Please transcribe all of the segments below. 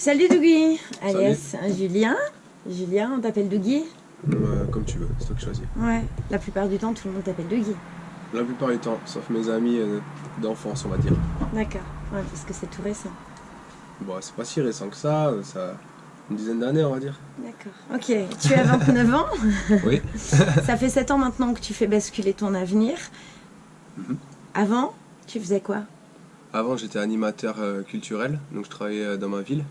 Salut Dougie Alias Julien. Julien, on t'appelle Dougie Euh, comme tu veux, c'est toi qui choisis. Ouais, la plupart du temps, tout le monde t'appelle Dougie. La plupart du temps, sauf mes amis euh, d'enfance, on va dire. D'accord, ouais, parce que c'est tout récent. Bon, c'est pas si récent que ça, ça une dizaine d'années, on va dire. D'accord. Ok, tu as 29 ans. Oui. Ça fait 7 ans maintenant que tu fais basculer ton avenir. Mhm. Avant, tu faisais quoi? Avant, j'étais animateur euh, culturel, donc je travaillais euh, dans ma ville,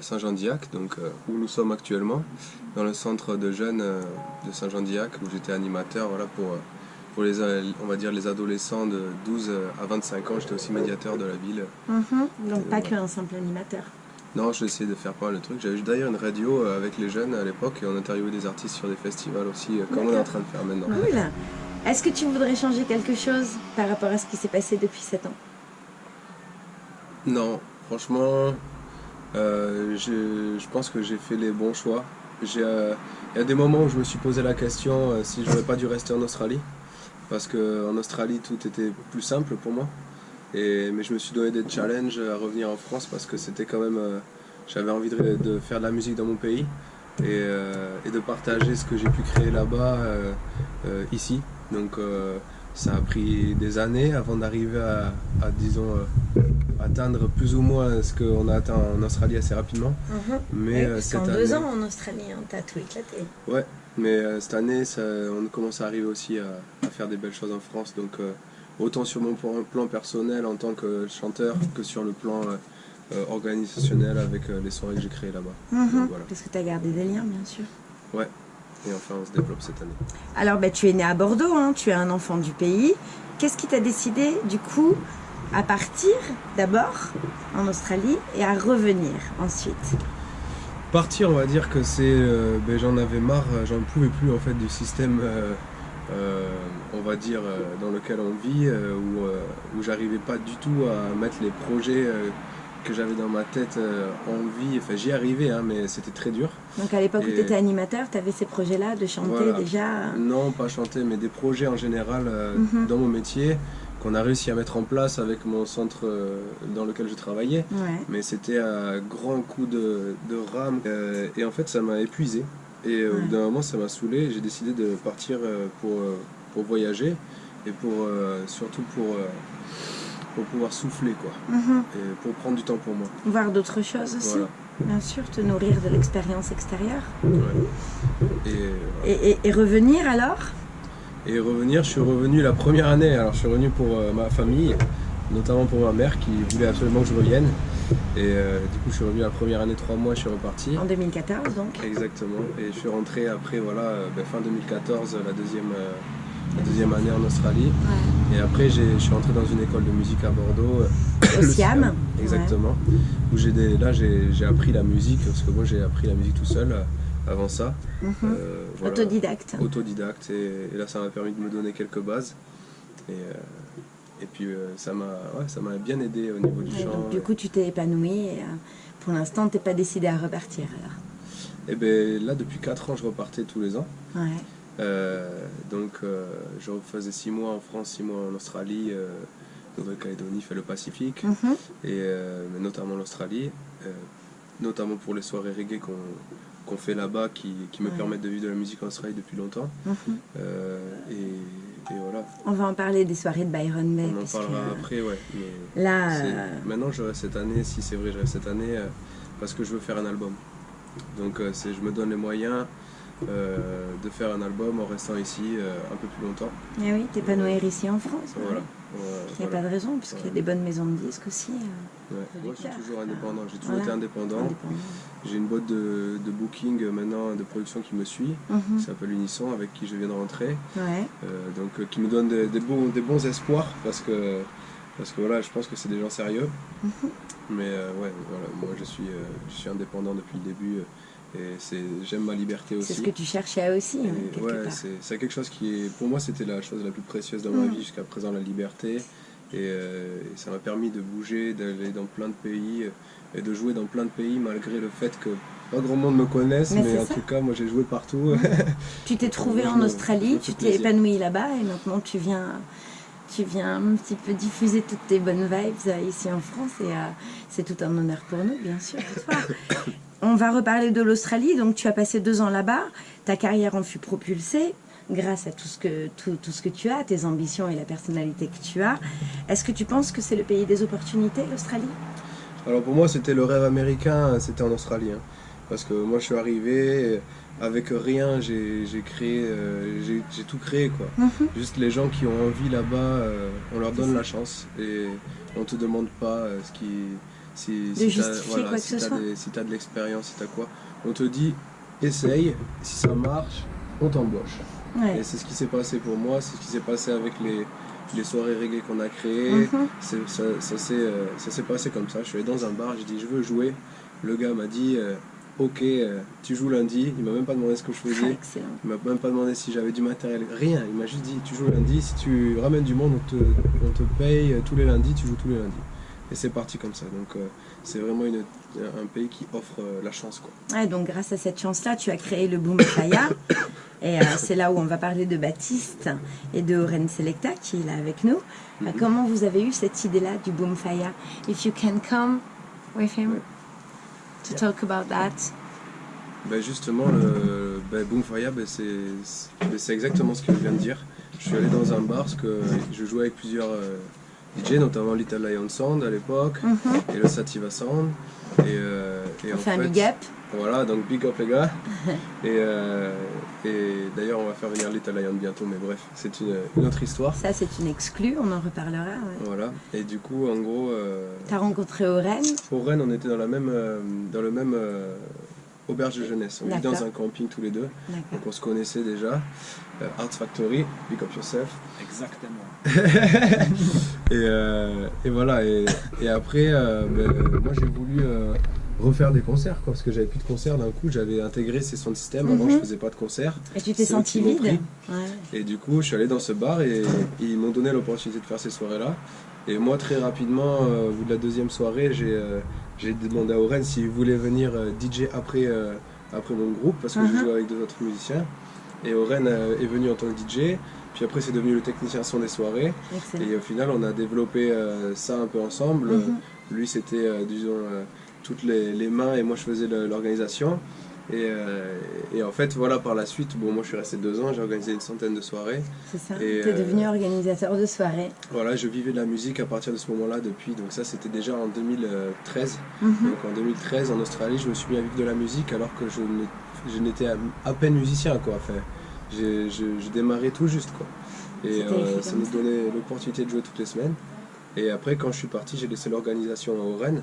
Saint-Jean-d'Iac, donc euh, où nous sommes actuellement, dans le centre de jeunes euh, de Saint-Jean-d'Iac, où j'étais animateur, voilà, pour, euh, pour les, euh, on va dire, les adolescents de 12 à 25 ans. J'étais aussi médiateur de la ville. Mhm. Donc pas qu'un simple animateur. Non, j'ai essayé de faire pas mal de trucs. J'avais d'ailleurs une radio euh, avec les jeunes à l'époque et on interviewait des artistes sur des festivals aussi, euh, comme on est en train de faire maintenant. Cool. Est-ce que tu voudrais changer quelque chose par rapport à ce qui s'est passé depuis 7 ans? Non, franchement, euh, je, je pense que j'ai fait les bons choix. J'ai, euh, Il y a des moments où je me suis posé la question euh, si j'aurais pas dû rester en Australie, parce qu'en Australie tout était plus simple pour moi. Et, mais je me suis donné des challenges à revenir en France parce que c'était quand même. euh, J'avais envie de, faire de la musique dans mon pays et, euh, et de partager ce que j'ai pu créer là-bas, ici. Donc ça a pris des années avant d'arriver à, à, disons, euh, atteindre plus ou moins ce qu'on a atteint en Australie assez rapidement. Mais Oui, euh, cette année, deux ans en Australie, hein, t'as tout éclaté. Ouais, mais euh, cette année, ça- on commence à arriver aussi à, à faire des belles choses en France. Donc, autant sur mon plan personnel en tant que chanteur que sur le plan organisationnel avec les soirées que j'ai créées là-bas. Voilà. Parce que t'as gardé des liens, bien sûr. Et enfin, on se développe cette année. Alors, bah, tu es né à Bordeaux, hein, tu es un enfant du pays. Qu'est-ce qui t'a décidé, du coup, à partir d'abord en Australie et à revenir ensuite? Partir, on va dire que c'est. euh, ben, j'en avais marre, j'en pouvais plus en fait du système, euh, euh, on va dire, euh, dans lequel on vit, euh, où, euh, où j'arrivais pas du tout à mettre les projets euh, que j'avais dans ma tête euh, en vie. Enfin, j'y arrivais, hein, mais c'était très dur. Donc, à l'époque où tu étais animateur, tu avais ces projets-là de chanter Voilà. déjà. Non, pas chanter, mais des projets en général euh, Mhm. dans mon métier qu'on a réussi à mettre en place avec mon centre euh, dans lequel je travaillais. Ouais. mais c'était à grands coups de, de rame euh, et en fait ça m'a épuisé et euh, au Ouais. bout d'un moment ça m'a saoulé j'ai décidé de partir euh, pour, euh, pour voyager et pour euh, surtout pour, euh, pour pouvoir souffler quoi Mhm. et pour prendre du temps pour moi Voir d'autres choses aussi. Bien sûr, te nourrir de l'expérience extérieure. ouais. et, Et, et- et revenir alors? Et revenir je suis revenu la première année alors je suis revenu pour euh, ma famille notamment pour ma mère qui voulait absolument que je revienne et euh, du coup je suis revenu la première année trois mois je suis reparti En 2014, donc. Exactement. Et je suis rentré après, voilà, euh, ben, fin 2014, la deuxième, euh, la deuxième année en Australie. Et après, je suis rentré dans une école de musique à Bordeaux. euh, Au Siam. Exactement. Où j'ai des, là, j'ai appris la musique, parce que moi, j'ai appris la musique tout seul euh, avant ça. Mhm. Euh, voilà. Autodidacte. Autodidacte. Et, et là, ça m'a permis de me donner quelques bases. Et, euh, et puis, euh, ça m'a ouais, bien aidé au niveau du Ouais, chant. donc, du coup, tu t'es épanoui et pour l'instant, t'es pas décidé à repartir alors. Et ben là, depuis 4 ans, je repartais tous les ans. Ouais. Euh, donc euh, je faisais 6 mois en France, 6 mois en Australie, euh, Nouvelle-Calédonie, fait le Pacifique, Mhm. et mais notamment l'Australie, notamment pour les soirées reggae qu'on qu'on fait là-bas qui, qui me Ouais. permettent de vivre de la musique en Australie depuis longtemps. Mhm. Euh, et, et voilà, On va en parler des soirées de Byron Bay. on en parlera que, après, ouais. Mais Là, euh, Maintenant je reste cette année, si c'est vrai, je reste cette année euh, parce que je veux faire un album. Donc je me donne les moyens euh, de faire un album en restant ici euh, un peu plus longtemps. eh oui, t'épanouir ici en France. Voilà. Il n'y a voilà. pas de raison, parce qu'il y a des bonnes maisons de disques aussi. euh, Ouais. Moi, je suis toujours indépendant. J'ai toujours Voilà. été indépendant. J'ai une boîte de, de booking euh, maintenant, de production qui me suit, Mhm. qui s'appelle Unisson, avec qui je viens de rentrer. Ouais. Euh, donc, euh, qui me donne des, des bons, des bons espoirs parce que, parce que voilà, je pense que c'est des gens sérieux. Mhm. Mais euh, ouais, voilà, moi je suis, euh, je suis indépendant depuis le début euh, et j'aime ma liberté aussi. C'est ce que tu cherchais aussi, hein, quelque ouais, c'est, quelque chose qui est, pour moi, c'était la chose la plus précieuse dans ma Mm. vie jusqu'à présent, la liberté. Et, euh, et ça m'a permis de bouger, d'aller dans plein de pays euh, et de jouer dans plein de pays malgré le fait que pas grand monde me connaisse, Mais en ça. tout cas, moi j'ai joué partout. Tu t'es trouvé en Australie, tu t'es épanoui là-bas et maintenant tu viens, tu viens un petit peu diffuser toutes tes bonnes vibes euh, ici en France et euh, C'est tout un honneur pour nous, bien sûr. toi. On va reparler de l'Australie. Donc, tu as passé deux ans là-bas. Ta carrière en fut propulsée grâce à tout ce que, tout, tout ce que tu as, tes ambitions et la personnalité que tu as. Est-ce que tu penses que c'est le pays des opportunités, l'Australie? Alors pour moi, c'était le rêve américain, c'était en Australie. hein. Parce que moi, je suis arrivé avec rien, j'ai créé, euh, j'ai tout créé quoi. Mhm. Juste les gens qui ont envie là-bas, euh, on leur donne la chance et on te demande pas euh, ce qui, si, si si t'as de l'expérience, si t'as quoi. On te dit, essaye, si ça marche, on t'embauche. Ouais. Et c'est ce qui s'est passé pour moi, c'est ce qui s'est passé avec les, les soirées reggae qu'on a créées. Mhm. C'est- Ça, ça s'est euh, ça s'est passé comme ça. Je suis allé dans un bar, j'ai dit je veux jouer. Le gars m'a dit euh, ok, euh, tu joues lundi. Il m'a même pas demandé ce que je Ah, faisais. excellent. Il m'a même pas demandé si j'avais du matériel. Rien. Il m'a juste dit tu joues lundi. Si tu ramènes du monde, on te, on te paye tous les lundis. Tu joues tous les lundis. Et c'est parti comme ça. Donc euh, c'est vraiment une, un pays qui offre euh, la chance quoi. Ouais, donc grâce à cette chance-là, tu as créé le Boom Faya. Et euh, c'est là où on va parler de Baptiste et de Oren Selecta qui est là avec nous. Euh, Comment vous avez eu cette idée-là du Boom Faya? If you can come with him Ouais. to talk about that. Ben justement, le ben Boom Fire, ben c'est ben c'est exactement ce que je viens de dire. Je suis allé dans un bar parce que je jouais avec plusieurs DJ, notamment Little Lion Sound à l'époque Mhm. et le Sativa Sound. Et, euh, et On en fait un big up. Voilà, donc big up les gars. et euh, et d'ailleurs, on va faire venir Little Lion bientôt, mais bref, c'est une, une autre histoire. Ça, c'est une exclue, on en reparlera. ouais. Voilà. Et du coup, en gros, euh, T'as rencontré Oren? Rennes, on était dans, la même, dans le même auberge de jeunesse. On vit dans un camping tous les deux. Donc on se connaissait déjà. Euh, Art Factory, Big Up Yourself. Exactement. Et, euh, et voilà. Et, et après, euh, ben, moi j'ai voulu euh, refaire des concerts quoi, parce que j'avais plus de concerts d'un coup. J'avais intégré ces sons de système. Avant, Mhm. je faisais pas de concerts. Et tu t'es senti vide. Ouais. Et du coup, je suis allé dans ce bar et ils m'ont donné l'opportunité de faire ces soirées-là. Et moi, très rapidement, euh, au bout de la deuxième soirée, j'ai euh, j'ai demandé à Oren s'il voulait venir euh, DJ après, euh, après mon groupe, parce que Mhm. je jouais avec deux autres musiciens. Et Oren euh, est venu en tant que DJ. Puis après, c'est devenu le technicien son des soirées. Excellent. Et au final, on a développé euh, ça un peu ensemble. Mhm. Lui, c'était, euh, disons, euh, toutes les, les mains et moi, je faisais l'organisation. Et, euh, et en fait, voilà, par la suite, bon, moi, je suis resté deux ans, j'ai organisé une centaine de soirées. C'est ça. T'es euh, devenu organisateur de soirée. Voilà, je vivais de la musique à partir de ce moment-là depuis. Donc ça, c'était déjà en 2013. Mhm. Donc en 2013, en Australie, je me suis mis à vivre de la musique alors que je n'étais à, peine musicien, quoi. Enfin, j'ai- je, je démarrais tout juste, quoi. Et euh, ça me donnait l'opportunité de jouer toutes les semaines. Et après, quand je suis parti, j'ai laissé l'organisation à Oren,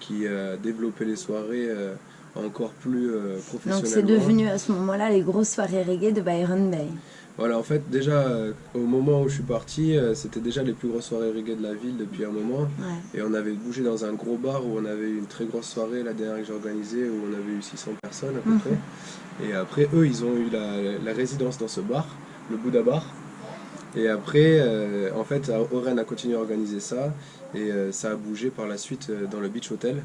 qui a développé les soirées euh, encore plus euh, Donc c'est devenu à ce moment-là les grosses soirées reggae de Byron Bay. Voilà, en fait, déjà, euh, au moment où je suis parti, euh, c'était déjà les plus grosses soirées reggae de la ville depuis un moment. Ouais. Et on avait bougé dans un gros bar où on avait eu une très grosse soirée, la dernière que j'ai organisée, où on avait eu 600 personnes à peu Mhm. près. Et après, eux, ils ont eu la, la résidence dans ce bar, le Bouddha Bar. Et après, euh, en fait, Oren a continué à organiser ça. Et euh, ça a bougé par la suite euh, dans le Beach Hotel.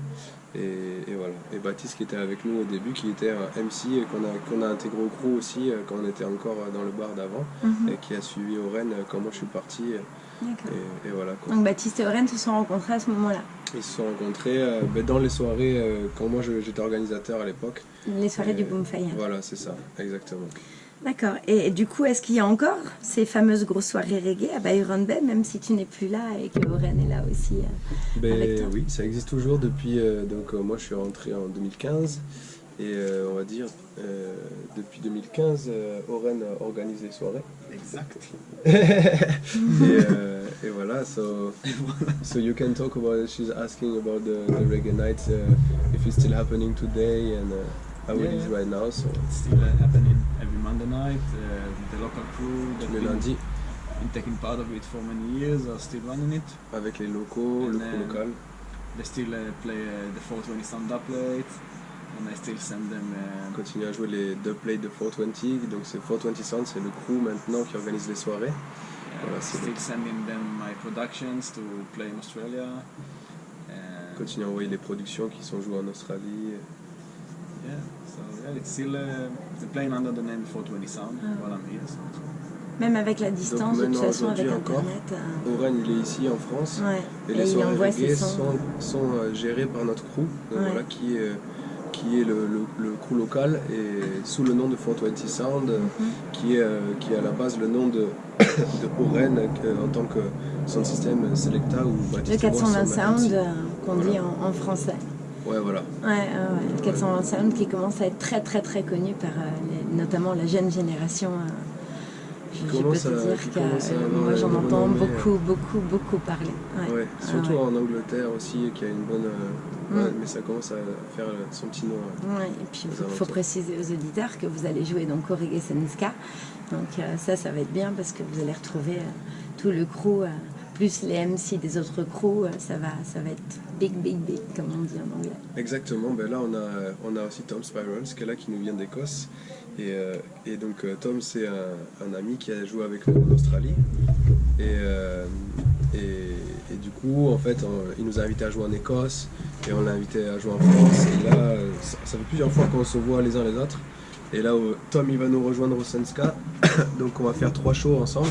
Et, et voilà. Et Baptiste qui était avec nous au début, qui était un MC qu'on a, qu'on a intégré au crew aussi euh, quand on était encore euh, dans le bar d'avant. Mhm. Et qui a suivi Oren euh, quand moi je suis parti. euh. Et, et voilà quoi. Donc Baptiste et Oren se sont rencontrés à ce moment-là. Ils se sont rencontrés euh, ben, dans les soirées euh, quand moi j'étais organisateur à l'époque. Les soirées du Et Boom Fire. Voilà, c'est ça, exactement. D'accord. Et du coup, est-ce qu'il y a encore ces fameuses grosses soirées reggae à Byron Bay, même si tu n'es plus là et que Oren est là aussi euh, Avec toi? Ben, oui, ça existe toujours depuis. euh, donc, euh, moi, je suis rentré en 2015. Et euh, on va dire, euh, depuis 2015, euh, Oren organise les soirées. Exact. et, euh, et voilà, so, so you can talk about it. She's asking about the, the reggae nights, uh, if it's still happening today and how it Yeah, is yeah. right now. So, It's still uh, happening every Monday night. Uh, the local crew that tous les been, lundis, been taking part of it for many years are still running it. avec les locaux, le crew local. They still uh, play the 420 sound plate, and I still send them. On continue à jouer les deux plays de 420. Donc, c'est 420 Sound, c'est le crew maintenant qui organise les soirées. Voilà, still sending them my productions to play in Australia. On continue à envoyer les productions qui sont jouées en Australie. Yeah, so yeah, it's still uh, they're playing under the name 420 Sound Ah. while I'm here. So it's- Même avec la distance, de toute façon, avec aujourd'hui encore, Internet. euh, Oren, il est ici en France. ouais. Et, Et les soirées reggae sont, sont, euh, gérées par notre crew, euh, Ouais. voilà, qui est, qui est le, le- le crew local et sous le nom de 420 Sound, euh, Mhm. qui, est, euh, qui est à la base le nom de, de Oren en tant que son système Selecta ou Le Baptiste 420 Boisson, Sound qu'on Voilà. dit en, en français. Ouais, voilà. Ouais, ouais, ouais. Le 420 Sound qui commence à être très très très connu par euh, les- notamment la jeune génération. euh, je, je peux te dire que euh, moi j'en entends beaucoup beaucoup beaucoup parler. Ouais. Ouais, Ah surtout ouais. en Angleterre aussi, qui a une bonne. euh, Mm. mais ça commence à faire son petit nom. et puis il faut, préciser aux auditeurs que vous allez jouer donc au Reggae Senska. Donc euh, ça, ça va être bien parce que vous allez retrouver euh, tout le crew, plus les MC des autres crews. euh, ça, va, ça va être big, big, big, comme on dit en anglais. Exactement, ben là on a, on a aussi Tom Spirals qui est là, qui nous vient d'Écosse. Et, euh, donc euh, Tom c'est un, ami qui a joué avec nous en Australie. Et, et, du coup en fait il nous a invités à jouer en Écosse et on l'a invité à jouer en France. Et là ça, ça fait plusieurs fois qu'on se voit les uns les autres. Et là Tom il va nous rejoindre au Senska. donc on va faire trois shows ensemble.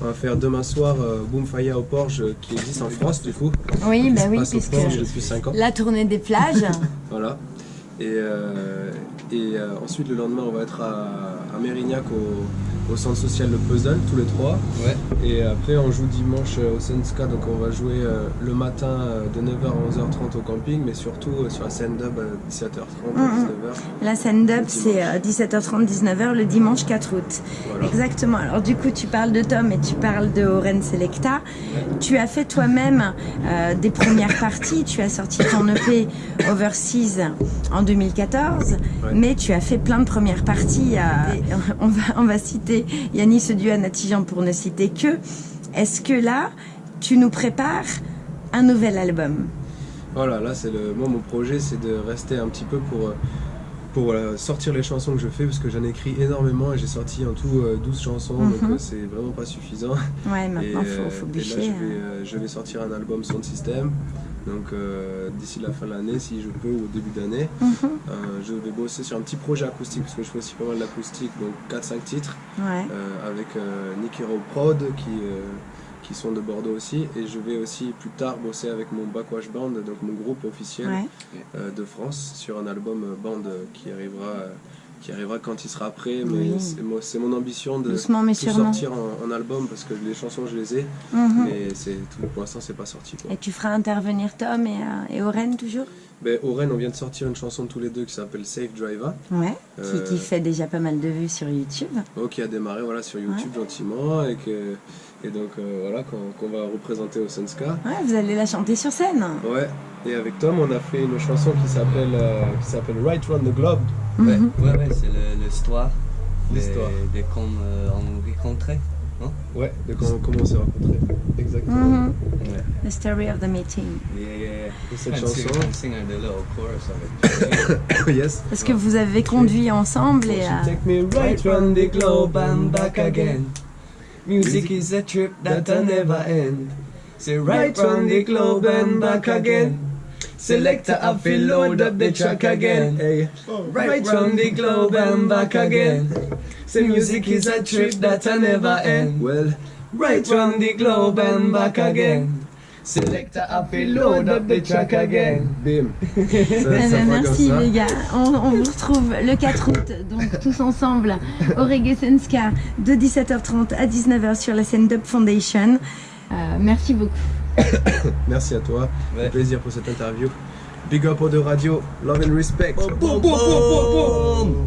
On va faire demain soir euh, Boom Fire au Porge euh, qui existe en France du coup. Oui, bah oui, puisque Porge depuis 5 ans. la tournée des plages. Voilà. Et, euh, et euh, ensuite, le lendemain, on va être à, à Mérignac au, au centre social Le Puzzle, tous les trois. Ouais. Et après, on joue dimanche euh, au Senska, donc on va jouer euh, le matin euh, de 9h à 11h30 au camping, mais surtout sur la scène dub à 17h30 à Mhm. 19h. La scène dub, c'est euh, 17h30, 19h le dimanche 4 août. Voilà. Exactement. Alors du coup, tu parles de Tom et tu parles de Oren Selecta. Tu as fait toi-même euh, des premières parties. Tu as sorti ton EP Overseas en 2014, Ouais. mais tu as fait plein de premières parties. euh, on, va, on va citer Yannis Sedieu à Natijan pour ne citer que. Est-ce que là, tu nous prépares un nouvel album? Voilà, là, c'est le. Moi, mon projet, c'est de rester un petit peu pour. euh, Pour euh, sortir les chansons que je fais, parce que j'en écris énormément et j'ai sorti en tout euh, 12 chansons, donc Mhm. euh, c'est vraiment pas suffisant. Ouais, maintenant, faut, euh, faut et là, je bûcher. vais, hein. euh, je vais sortir un album Sound System. Donc euh, d'ici la fin de l'année, si je peux, ou au début d'année, Mhm. Euh, je vais bosser sur un petit projet acoustique, parce que je fais aussi pas mal d'acoustique, donc 4-5 titres, Ouais. euh, avec euh, Nick Hero Prod, qui, qui sont de Bordeaux aussi. Et je vais aussi plus tard bosser avec mon Backwash Band, donc mon groupe officiel Ouais. de France, sur un album band qui arrivera, qui arrivera quand il sera prêt. Mais Oui. c'est mon ambition de Doucement mais tout sortir en, en album, parce que les chansons, je les ai. Mhm. Mais tout pour l'instant c'est pas sorti quoi. Et tu feras intervenir Tom et, euh, et Oren toujours? Ben, Oren on vient de sortir une chanson tous les deux qui s'appelle Safe Driver. Ouais. Euh, Qui, qui fait déjà pas mal de vues sur YouTube. oh, qui a démarré voilà, sur YouTube gentiment et que et donc euh, voilà qu'on va représenter au Sunska. Ouais, vous allez la chanter sur scène. Ouais. Et avec Tom on a fait une chanson qui s'appelle euh, qui s'appelle Right Round the Globe. Ouais, Mhm. ouais, ouais, c'est le- l'histoire. L'histoire. De, de comme euh, on rencontrait. Ouais, de comment, comment on s'est rencontrés. Exactement. Mhm. Ouais. The story of the meeting. Yeah, yeah, yeah. Et cette sing- chanson, on sing un little chorus avec yes. Parce que vous avez conduit ensemble et. Euh, take me Right round the globe and back again. Music is a trip that'll never end. Say right round the globe and back again. Selector up and load up the track again. Hey. Right round the globe and back again. Say music is a trip that'll never end. Well, Right round the globe and back again. Selector up and load up the track again. bim. Ça, ça fera comme merci ça. les gars. On, on vous retrouve le 4 août, donc tous ensemble au Reggae Senska de 17h30 à 19h sur la scène Dub Foundation. Euh, merci beaucoup. Merci à toi. Ouais. Un plaisir pour cette interview. Big up aux deux radios. Love and respect. Boom, boom, boom.